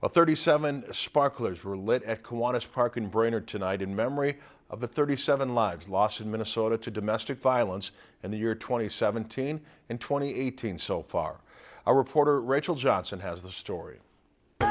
Well, 37 sparklers were lit at Kiwanis Park in Brainerd tonight in memory of the 37 lives lost in Minnesota to domestic violence in the year 2017 and 2018 so far. Our reporter Rachel Johnson has the story.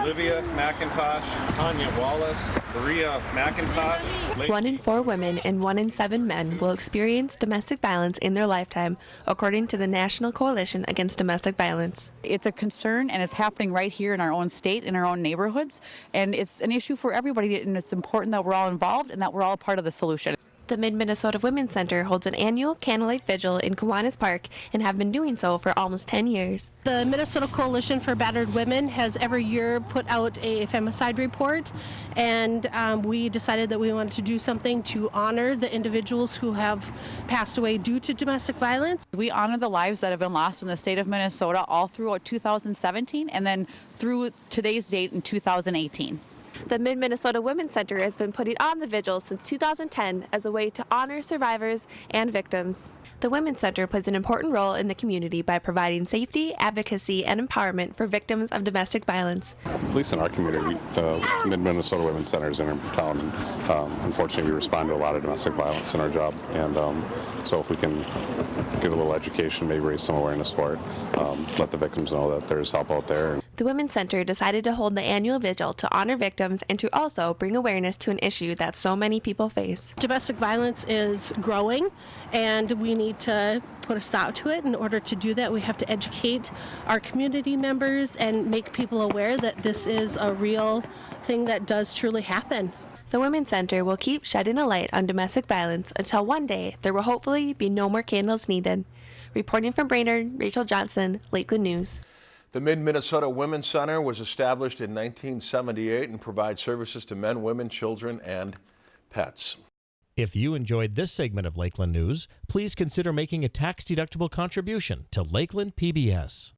Olivia McIntosh, Tanya Wallace, Maria McIntosh. One in four women and one in seven men will experience domestic violence in their lifetime, according to the National Coalition Against Domestic Violence. It's a concern and it's happening right here in our own state, in our own neighborhoods, and it's an issue for everybody, and it's important that we're all involved and that we're all part of the solution. The Mid-Minnesota Women's Center holds an annual candlelight vigil in Kiwanis Park and have been doing so for almost 10 years. The Minnesota Coalition for Battered Women has every year put out a femicide report and um, we decided that we wanted to do something to honor the individuals who have passed away due to domestic violence. We honor the lives that have been lost in the state of Minnesota all throughout 2017 and then through today's date in 2018. The Mid Minnesota Women's Center has been putting on the vigil since 2010 as a way to honor survivors and victims. The Women's Center plays an important role in the community by providing safety, advocacy, and empowerment for victims of domestic violence. At least in our community, the Mid Minnesota Women's Center is in our town. And, um, unfortunately, we respond to a lot of domestic violence in our job, and um, so if we can give a little education, maybe raise some awareness for it, um, let the victims know that there's help out there. The Women's Center decided to hold the annual vigil to honor victims and to also bring awareness to an issue that so many people face. Domestic violence is growing and we need to put a stop to it. In order to do that, we have to educate our community members and make people aware that this is a real thing that does truly happen. The Women's Center will keep shedding a light on domestic violence until one day there will hopefully be no more candles needed. Reporting from Brainerd, Rachel Johnson, Lakeland News. The Mid-Minnesota Women's Center was established in 1978 and provides services to men, women, children, and pets. If you enjoyed this segment of Lakeland News, please consider making a tax-deductible contribution to Lakeland PBS.